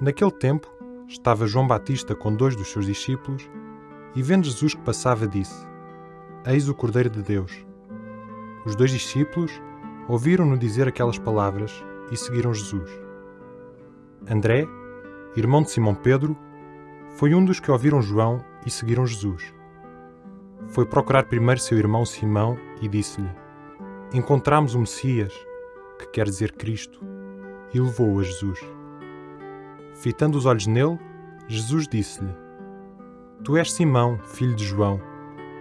Naquele tempo, estava João Batista com dois dos seus discípulos e, vendo Jesus que passava, disse: Eis o Cordeiro de Deus. Os dois discípulos ouviram-no dizer aquelas palavras e seguiram Jesus. André, irmão de Simão Pedro, foi um dos que ouviram João e seguiram Jesus. Foi procurar primeiro seu irmão Simão e disse-lhe: Encontramos o Messias, que quer dizer Cristo, e levou-o a Jesus. Fitando os olhos nele, Jesus disse-lhe: Tu és Simão, filho de João,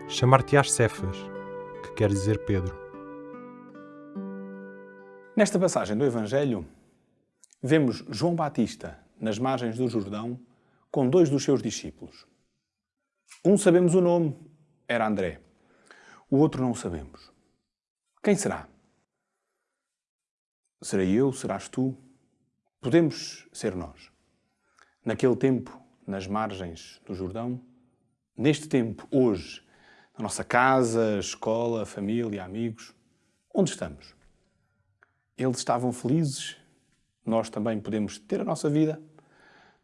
chamar-te-ás Cefas, que quer dizer Pedro. Nesta passagem do Evangelho, vemos João Batista nas margens do Jordão com dois dos seus discípulos. Um sabemos o nome, era André. O outro não sabemos. Quem será? Serei eu? Serás tu? Podemos ser nós naquele tempo, nas margens do Jordão, neste tempo, hoje, na nossa casa, escola, família, amigos, onde estamos? Eles estavam felizes, nós também podemos ter a nossa vida,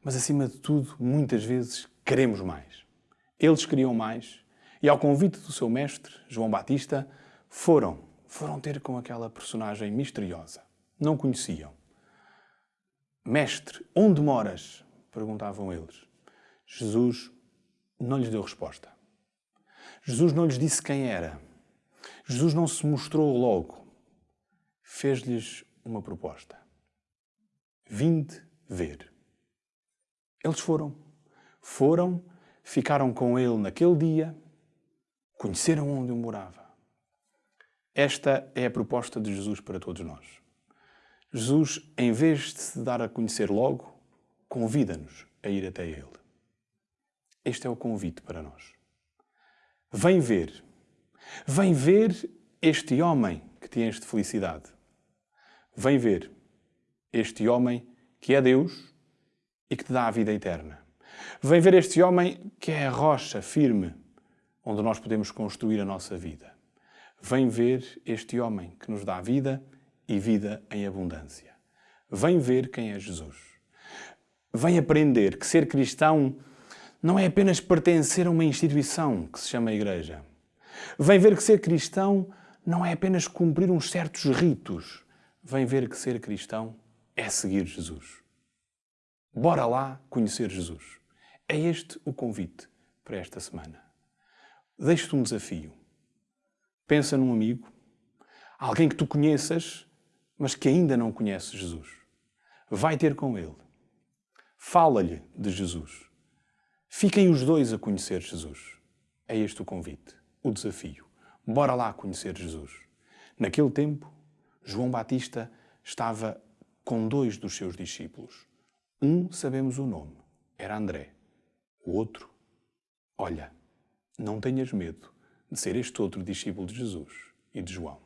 mas acima de tudo, muitas vezes queremos mais. Eles queriam mais e, ao convite do seu mestre, João Batista, foram, foram ter com aquela personagem misteriosa. Não conheciam. Mestre, onde moras? Perguntavam eles. Jesus não lhes deu resposta. Jesus não lhes disse quem era. Jesus não se mostrou logo. Fez-lhes uma proposta. Vinde ver. Eles foram. Foram, ficaram com ele naquele dia, conheceram onde eu morava. Esta é a proposta de Jesus para todos nós. Jesus, em vez de se dar a conhecer logo, convida-nos a ir até Ele. Este é o convite para nós. Vem ver. Vem ver este homem que te enche de felicidade. Vem ver este homem que é Deus e que te dá a vida eterna. Vem ver este homem que é a rocha firme onde nós podemos construir a nossa vida. Vem ver este homem que nos dá vida e vida em abundância. Vem ver quem é Jesus vem aprender que ser cristão não é apenas pertencer a uma instituição que se chama Igreja. Vem ver que ser cristão não é apenas cumprir uns certos ritos. Vem ver que ser cristão é seguir Jesus. Bora lá conhecer Jesus. É este o convite para esta semana. Deixo-te um desafio. Pensa num amigo, alguém que tu conheças, mas que ainda não conhece Jesus. Vai ter com ele Fala-lhe de Jesus. Fiquem os dois a conhecer Jesus. É este o convite, o desafio. Bora lá conhecer Jesus. Naquele tempo, João Batista estava com dois dos seus discípulos. Um sabemos o nome, era André. O outro, olha, não tenhas medo de ser este outro discípulo de Jesus e de João.